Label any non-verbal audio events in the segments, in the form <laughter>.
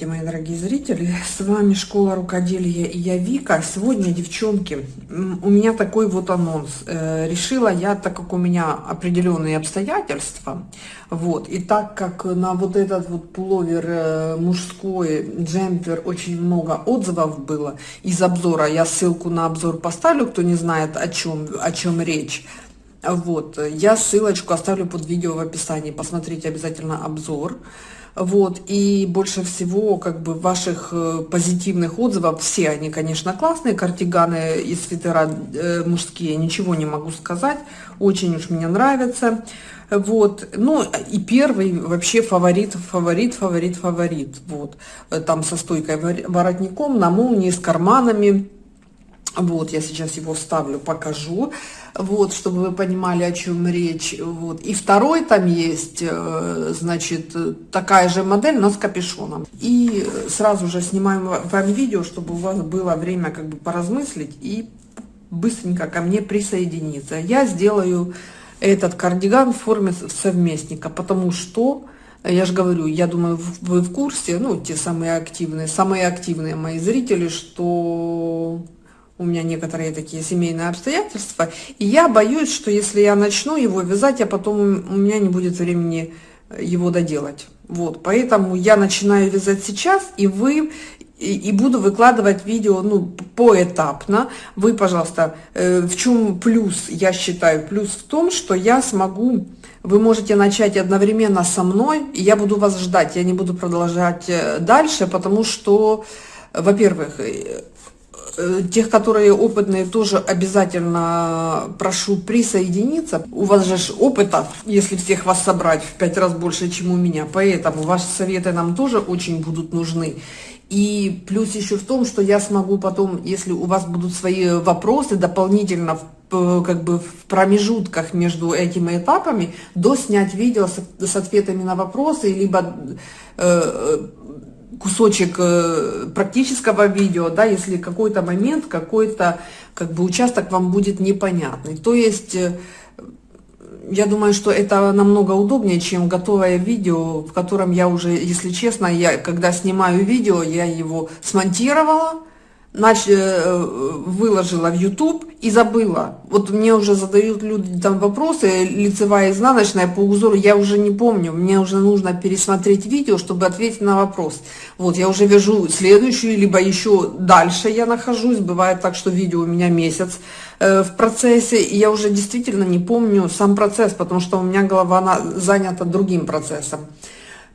Здравствуйте, мои дорогие зрители! С вами Школа Рукоделия и я Вика. Сегодня, девчонки, у меня такой вот анонс. Э, решила я, так как у меня определенные обстоятельства, вот, и так как на вот этот вот пуловер э, мужской джемпер очень много отзывов было из обзора, я ссылку на обзор поставлю, кто не знает, о чем, о чем речь, вот, я ссылочку оставлю под видео в описании, посмотрите обязательно обзор. Вот, и больше всего, как бы, ваших э, позитивных отзывов, все они, конечно, классные, кардиганы и свитера э, мужские, ничего не могу сказать, очень уж мне нравятся. Вот, ну, и первый вообще фаворит, фаворит, фаворит, фаворит, вот, там со стойкой воротником, на молнии, с карманами, вот, я сейчас его вставлю, покажу вот, чтобы вы понимали, о чем речь. Вот. И второй там есть, э, значит, такая же модель, но с капюшоном. И сразу же снимаем вам видео, чтобы у вас было время как бы поразмыслить и быстренько ко мне присоединиться. Я сделаю этот кардиган в форме совместника, потому что, я же говорю, я думаю, вы в курсе, ну, те самые активные, самые активные мои зрители, что у меня некоторые такие семейные обстоятельства, и я боюсь, что если я начну его вязать, я потом у меня не будет времени э, его доделать. Вот, поэтому я начинаю вязать сейчас, и вы и, и буду выкладывать видео ну, поэтапно. Вы, пожалуйста, э, в чем плюс, я считаю, плюс в том, что я смогу, вы можете начать одновременно со мной, и я буду вас ждать, я не буду продолжать э, дальше, потому что, во-первых, Э, тех, которые опытные, тоже обязательно прошу присоединиться. У вас же опыта, если всех вас собрать, в пять раз больше, чем у меня. Поэтому ваши советы нам тоже очень будут нужны. И плюс еще в том, что я смогу потом, если у вас будут свои вопросы дополнительно в, как бы в промежутках между этими этапами, доснять видео с, с ответами на вопросы, либо э, кусочек э, практического видео, да, если какой-то момент, какой-то как бы участок вам будет непонятный. То есть, э, я думаю, что это намного удобнее, чем готовое видео, в котором я уже, если честно, я когда снимаю видео, я его смонтировала, нач... Э, выложила в YouTube и забыла. Вот мне уже задают люди там вопросы, лицевая, изнаночная, по узору, я уже не помню, мне уже нужно пересмотреть видео, чтобы ответить на вопрос. Вот, я уже вяжу следующую, либо еще дальше я нахожусь, бывает так, что видео у меня месяц э, в процессе, и я уже действительно не помню сам процесс, потому что у меня голова она занята другим процессом.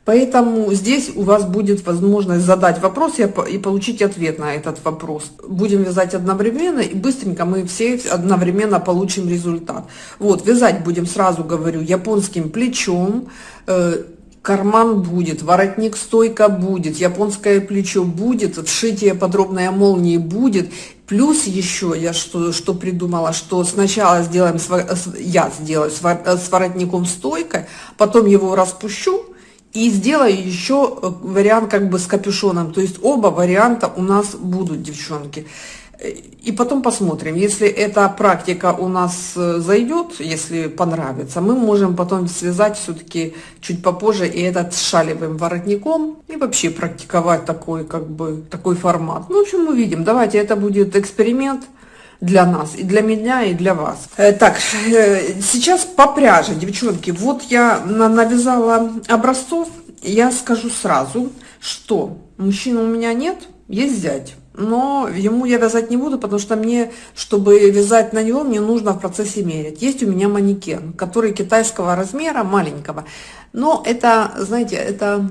Поэтому здесь у вас будет возможность задать вопрос и получить ответ на этот вопрос. Будем вязать одновременно, и быстренько мы все одновременно получим результат. Вот, вязать будем, сразу говорю, японским плечом, э, карман будет, воротник стойка будет, японское плечо будет, вшитие подробное молнии будет. Плюс еще я что, что придумала, что сначала сделаем, я сделаю с воротником стойкой, потом его распущу, и сделаю еще э, вариант как бы с капюшоном. То есть оба варианта у нас будут, девчонки. И потом посмотрим, если эта практика у нас э, зайдет, если понравится, мы можем потом связать все-таки чуть попозже и этот с шалевым воротником и вообще практиковать такой как бы такой формат. Ну, в общем, мы видим. Давайте это будет эксперимент для нас, и для меня, и для вас. Э, так, э, сейчас по пряже, девчонки, вот я навязала образцов, я скажу сразу, что мужчины у меня нет, есть зять. Но ему я вязать не буду, потому что мне, чтобы вязать на него, мне нужно в процессе мерить. Есть у меня манекен, который китайского размера, маленького. Но это, знаете, это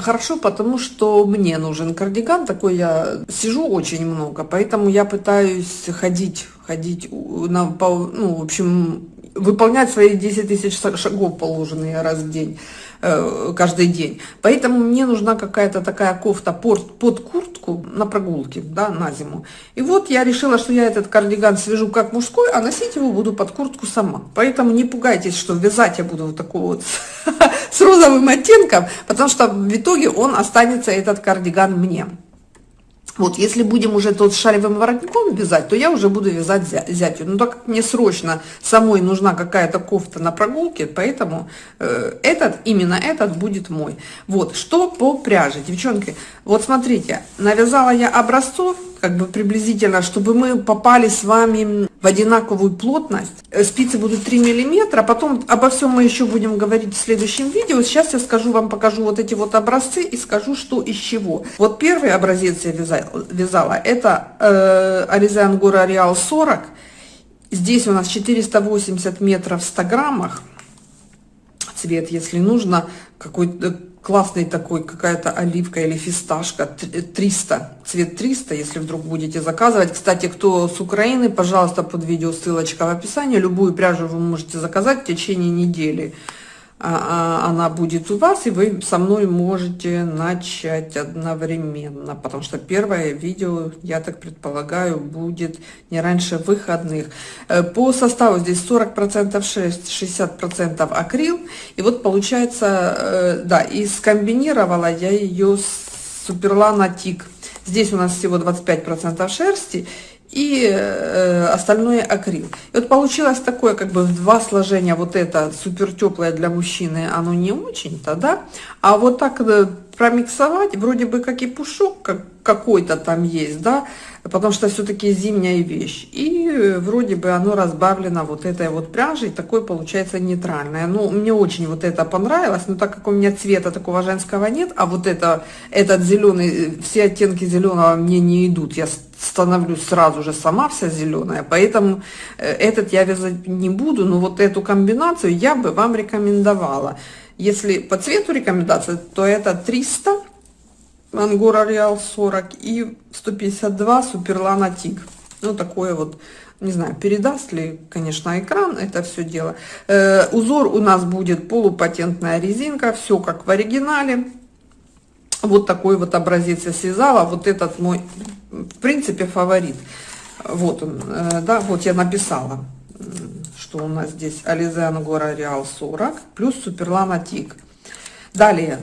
хорошо, потому что мне нужен кардиган, такой я сижу очень много, поэтому я пытаюсь ходить, ходить, на, ну, в общем, выполнять свои 10 тысяч шагов положенные раз в день. Э, каждый день. Поэтому мне нужна какая-то такая кофта под, под куртку на прогулке, да, на зиму. И вот я решила, что я этот кардиган свяжу как мужской, а носить его буду под куртку сама. Поэтому не пугайтесь, что вязать я буду вот такого вот <laughs> с розовым оттенком, потому что в итоге он останется, этот кардиган, мне. Вот, если будем уже тот шаревым воротником вязать, то я уже буду вязать зятью. Но так как мне срочно самой нужна какая-то кофта на прогулке, поэтому э, этот, именно этот будет мой. Вот, что по пряже, девчонки. Вот смотрите, навязала я образцов, как бы приблизительно, чтобы мы попали с вами в одинаковую плотность. Э, спицы будут 3 миллиметра, потом обо всем мы еще будем говорить в следующем видео. Сейчас я скажу вам, покажу вот эти вот образцы и скажу, что из чего. Вот первый образец я вязала, вязала это э, Alize Angora Real 40. Здесь у нас 480 метров в 100 граммах. Цвет, если нужно, какой-то классный такой, какая-то оливка или фисташка, 300, цвет 300, если вдруг будете заказывать. Кстати, кто с Украины, пожалуйста, под видео ссылочка в описании, любую пряжу вы можете заказать в течение недели. А, а, она будет у вас, и вы со мной можете начать одновременно, потому что первое видео, я так предполагаю, будет не раньше выходных. Э, по составу здесь 40% шерсть, 60% акрил, и вот получается, э, да, и скомбинировала я ее с Суперлана Тик. Здесь у нас всего 25% шерсти, и э, остальное акрил. И вот получилось такое, как бы в два сложения, вот это супер теплое для мужчины, оно не очень-то, да, а вот так э, промиксовать, вроде бы как и пушок как, какой-то там есть, да, потому что все-таки зимняя вещь. И э, вроде бы оно разбавлено вот этой вот пряжей, такое получается нейтральное. Ну, мне очень вот это понравилось, но так как у меня цвета такого женского нет, а вот это, этот зеленый, э, все оттенки зеленого мне не идут, я становлюсь сразу же сама вся зеленая, поэтому э, этот я вязать не буду, но вот эту комбинацию я бы вам рекомендовала. Если по цвету рекомендация, то это 300 Ангора Реал 40 и 152 Суперлана Тик. Ну, такое вот, не знаю, передаст ли, конечно, экран это все дело. Э, узор у нас будет полупатентная резинка, все как в оригинале. Вот такой вот образец я связала. Вот этот мой, в принципе, фаворит. Вот он, э, да, вот я написала, что у нас здесь Ализе Ангора Реал 40 плюс Суперлана Тик. Далее,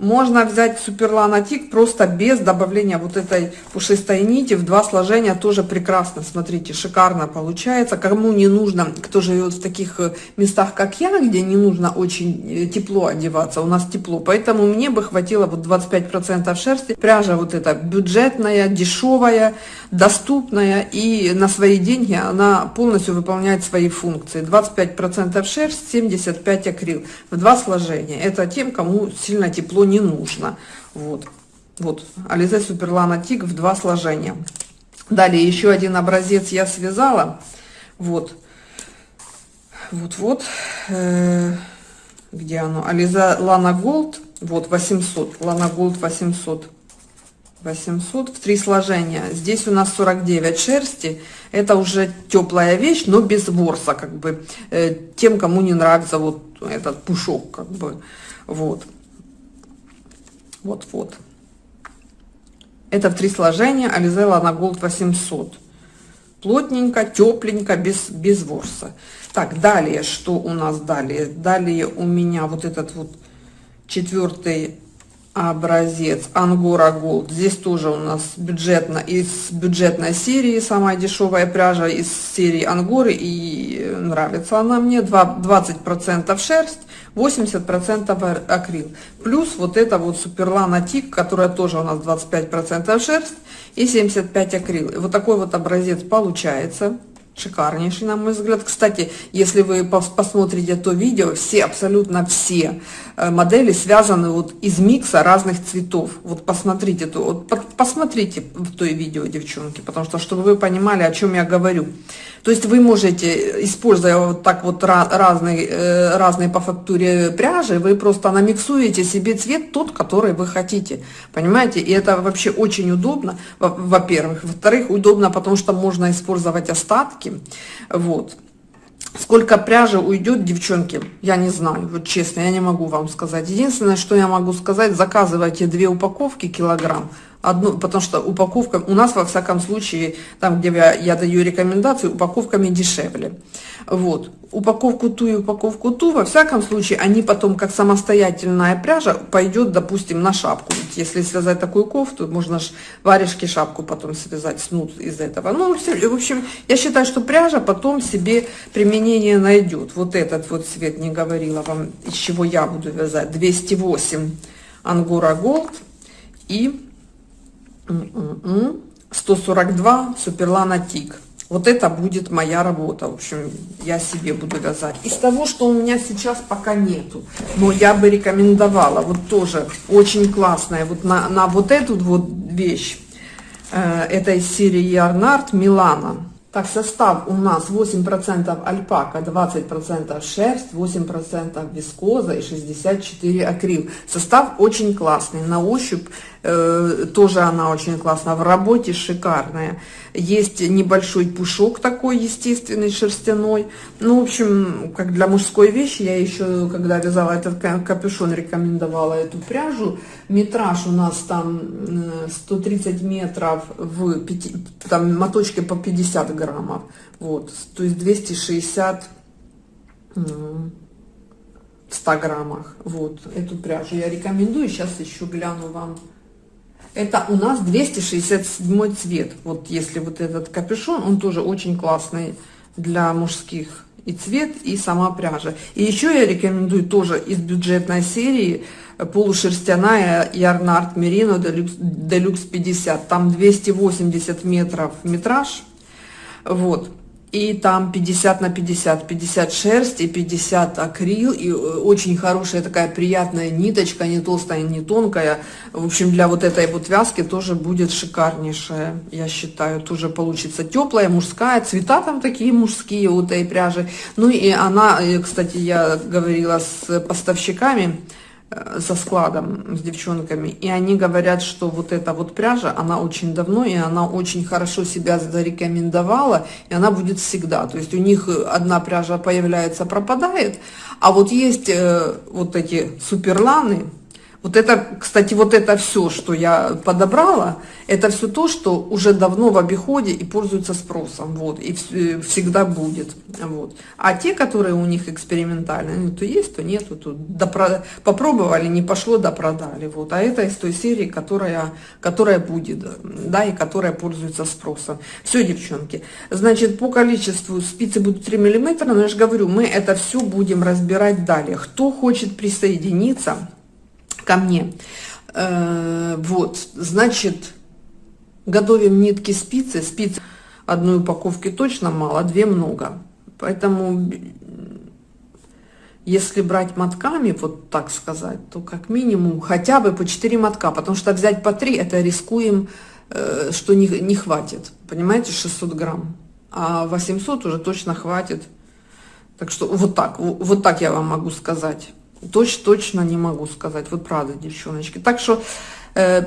можно взять суперланотик просто без добавления вот этой пушистой нити в два сложения, тоже прекрасно, смотрите, шикарно получается. Кому не нужно, кто живет в таких э, местах, как я, где не нужно очень э, тепло одеваться, у нас тепло, поэтому мне бы хватило вот 25% шерсти. Пряжа вот эта бюджетная, дешевая, доступная и на свои деньги она полностью выполняет свои функции. 25% шерсть, 75 акрил в два сложения. Это тем, кому сильно тепло не нужно. Вот, вот Alize Superlana Tig в два сложения. Далее еще один образец я связала. Вот, вот, вот. Э, где оно? Alize Lana Gold. Вот 800. Lana Gold 800. 800 в три сложения. Здесь у нас 49 шерсти. Это уже теплая вещь, но без ворса, как бы. Э, тем, кому не нравится вот этот пушок, как бы. Вот. Вот-вот. Это в три сложения Alize Lana Gold 800. Плотненько, тепленько, без, без ворса. Так, далее, что у нас далее? Далее у меня вот этот вот четвертый образец Angora Gold. Здесь тоже у нас бюджетно, из бюджетной серии, самая дешевая пряжа из серии Ангоры. И нравится она мне. 20% шерсть, 80% акрил. Плюс вот это вот Суперлана Тик, которая тоже у нас 25% шерсть и 75 акрил. Вот такой вот образец получается шикарнейший, на мой взгляд. Кстати, если вы посмотрите то видео, все, абсолютно все э, модели связаны вот из микса разных цветов. Вот посмотрите, то, вот посмотрите в то видео, девчонки, потому что, чтобы вы понимали, о чем я говорю. То есть вы можете, используя вот так вот разные, э, разные по фактуре пряжи, вы просто намиксуете себе цвет тот, который вы хотите. Понимаете? И это вообще очень удобно, во-первых. Во-вторых, удобно, потому что можно использовать остатки. Вот. Сколько пряжи уйдет, девчонки, я не знаю, вот честно, я не могу вам сказать. Единственное, что я могу сказать, заказывайте две упаковки килограмм, одну, потому что упаковка, у нас во всяком случае, там, где я, я даю рекомендации, упаковками дешевле. Вот. Упаковку ту и упаковку ту, во всяком случае, они потом, как самостоятельная пряжа, пойдет, допустим, на шапку. Ведь если связать такую кофту, можно же варежки шапку потом связать, снуд из этого. Ну, в общем, я считаю, что пряжа потом себе применение найдет. Вот этот вот цвет, не говорила вам, из чего я буду вязать. 208 Ангора Голд и 142 Суперлана Тик. Вот это будет моя работа, в общем, я себе буду вязать. Из того, что у меня сейчас пока нету, но я бы рекомендовала, вот тоже очень классная, вот на, на вот эту вот вещь, э, этой серии Ярнард Милана. Так, состав у нас 8% альпака, 20% шерсть, 8% вискоза и 64 акрил. Состав очень классный, на ощупь тоже она очень классная, в работе шикарная. Есть небольшой пушок такой естественный, шерстяной. Ну, в общем, как для мужской вещи, я еще, когда вязала этот капюшон, рекомендовала эту пряжу. Метраж у нас там 130 метров, в 5, там моточки по 50 граммов. Вот, то есть 260 в 100 граммах. Вот, эту пряжу я рекомендую. Сейчас еще гляну вам это у нас 267 цвет. Вот если вот этот капюшон, он тоже очень классный для мужских и цвет, и сама пряжа. И еще я рекомендую тоже из бюджетной серии полушерстяная Ярнард Мерино Deluxe 50. Там 280 метров метраж. Вот и там 50 на 50, 50 шерсть и 50 акрил, и э, очень хорошая такая приятная ниточка, не толстая, не тонкая. В общем, для вот этой вот вязки тоже будет шикарнейшая, я считаю, тоже получится теплая, мужская, цвета там такие мужские у этой пряжи. Ну и она, э, кстати, я говорила с поставщиками, со складом, с девчонками, и они говорят, что вот эта вот пряжа, она очень давно, и она очень хорошо себя зарекомендовала, и она будет всегда. То есть у них одна пряжа появляется, пропадает, а вот есть э, вот эти суперланы, вот это, кстати, вот это все, что я подобрала, это все то, что уже давно в обиходе и пользуется спросом, вот, и э, всегда будет, вот. А те, которые у них экспериментальные, ну, то есть, то нету, то допро... попробовали, не пошло, допродали, вот. А это из той серии, которая, которая будет, да, и которая пользуется спросом. Все, девчонки, значит, по количеству спицы будут 3 миллиметра, но я же говорю, мы это все будем разбирать далее. Кто хочет присоединиться, ко мне. Э, вот, значит, готовим нитки спицы. Спиц одной упаковки точно мало, две много. Поэтому, если брать мотками, вот так сказать, то как минимум хотя бы по 4 мотка, потому что взять по 3, это рискуем, э, что не, не хватит. Понимаете, 600 грамм. А 800 уже точно хватит. Так что вот так, вот так я вам могу сказать. Точно, точно не могу сказать. Вот правда, девчоночки. Так что э,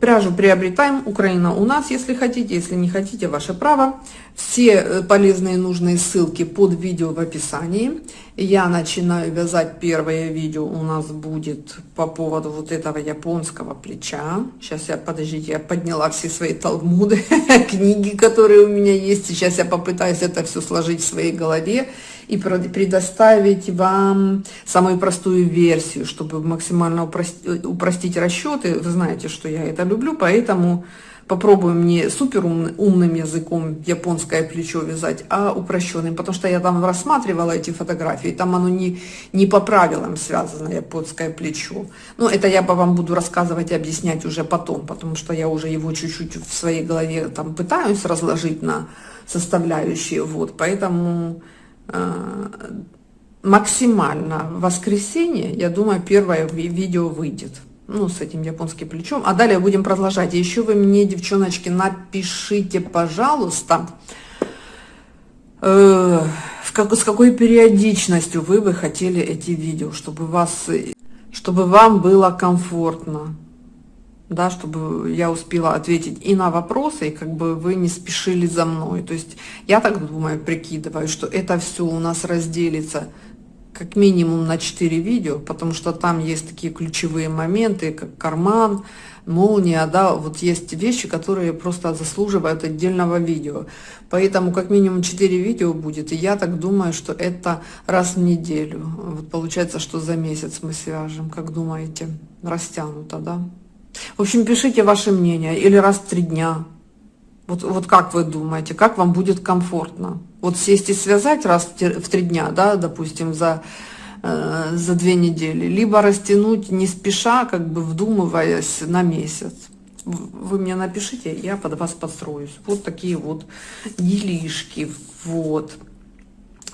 пряжу приобретаем. Украина у нас, если хотите. Если не хотите, ваше право. Все э, полезные нужные ссылки под видео в описании. Я начинаю вязать первое видео. У нас будет по поводу вот этого японского плеча. Сейчас я, подождите, я подняла все свои талмуды, <laughs> книги, которые у меня есть. Сейчас я попытаюсь это все сложить в своей голове и предоставить вам самую простую версию, чтобы максимально упростить, упростить расчеты. Вы знаете, что я это люблю, поэтому попробуем не супер умным языком японское плечо вязать, а упрощенным, потому что я там рассматривала эти фотографии, там оно не, не по правилам связано, японское плечо. Но это я вам буду рассказывать и объяснять уже потом, потому что я уже его чуть-чуть в своей голове там пытаюсь разложить на составляющие, вот, поэтому Э, максимально в воскресенье, я думаю, первое видео выйдет. Ну, с этим японским плечом. А далее будем продолжать. И еще вы мне, девчоночки, напишите, пожалуйста, э, в как, с какой периодичностью вы бы хотели эти видео, чтобы, вас, чтобы вам было комфортно да, чтобы я успела ответить и на вопросы, и как бы вы не спешили за мной. То есть я так думаю, прикидываю, что это все у нас разделится как минимум на 4 видео, потому что там есть такие ключевые моменты, как карман, молния, да, вот есть вещи, которые просто заслуживают отдельного видео. Поэтому как минимум 4 видео будет, и я так думаю, что это раз в неделю. Вот получается, что за месяц мы свяжем, как думаете, растянуто, да? В общем, пишите ваше мнение, или раз в три дня. Вот, вот как вы думаете, как вам будет комфортно? Вот сесть и связать раз в три дня, да, допустим, за, э, за две недели, либо растянуть не спеша, как бы вдумываясь на месяц. Вы мне напишите, я под вас подстроюсь. Вот такие вот делишки, вот.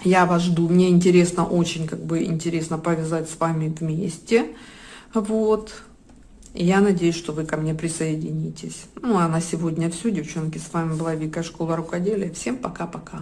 Я вас жду, мне интересно, очень как бы интересно повязать с вами вместе, вот. Я надеюсь, что вы ко мне присоединитесь. Ну, а на сегодня все, девчонки. С вами была Вика, Школа Рукоделия. Всем пока-пока.